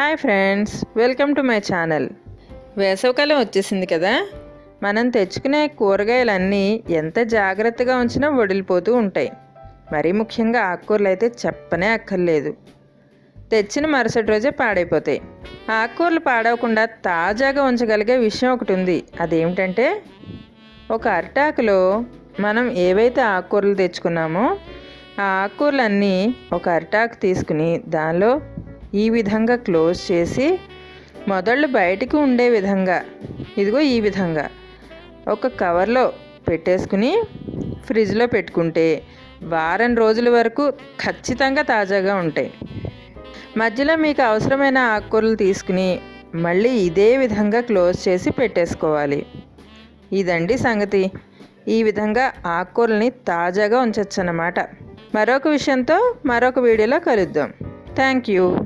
Hi friends welcome to my channel. వేసవకాలం వచ్చేసింది కదా? మనం తెచ్చుకునే కూరగాయలన్నీ ఎంత జాగ్రత్తగా ఉంచినా వడిలిపోతూ ఉంటాయి. మరీ ముఖ్యంగా ఆకుకూరలు అయితే చెప్పనే అక్కర్లేదు. తెచ్చిన మరుసటి రోజే పాడైపోతాయి. ఆకుకూరలు పాడవకుండా తాజాగా ఉంచగలిగే విషయం ఒకటి ఉంది. అదేమిటంటే ఒక అరిటాకులో మనం ఏవైతే ఆకుకూరలు తెచ్చుకున్నామో ఆ ఆకుకూరలన్నీ ఒక అరిటాకు తీసుకుని దానిలో ఈ విధంగా క్లోజ్ చేసి మొదళ్ళు బయటికి ఉండే విధంగా ఇదిగో ఈ విధంగా. ఒక కవర్లో పెట్టేసుకుని ఫ్రిడ్జ్లో పెట్టుకుంటే వారం రోజుల వరకు ఖచ్చితంగా తాజాగా ఉంటాయి. మధ్యలో మీకు అవసరమైన ఆకుకూరలు తీసుకుని మళ్ళీ ఇదే విధంగా క్లోజ్ చేసి పెట్టేసుకోవాలి. ఇదండి సంగతి. ఈ విధంగా ఆకుకూరల్ని తాజాగా ఉంచవచ్చు అన్నమాట మరొక విషయంతో మరొక వీడియోలో కలుద్దాం. Thank you.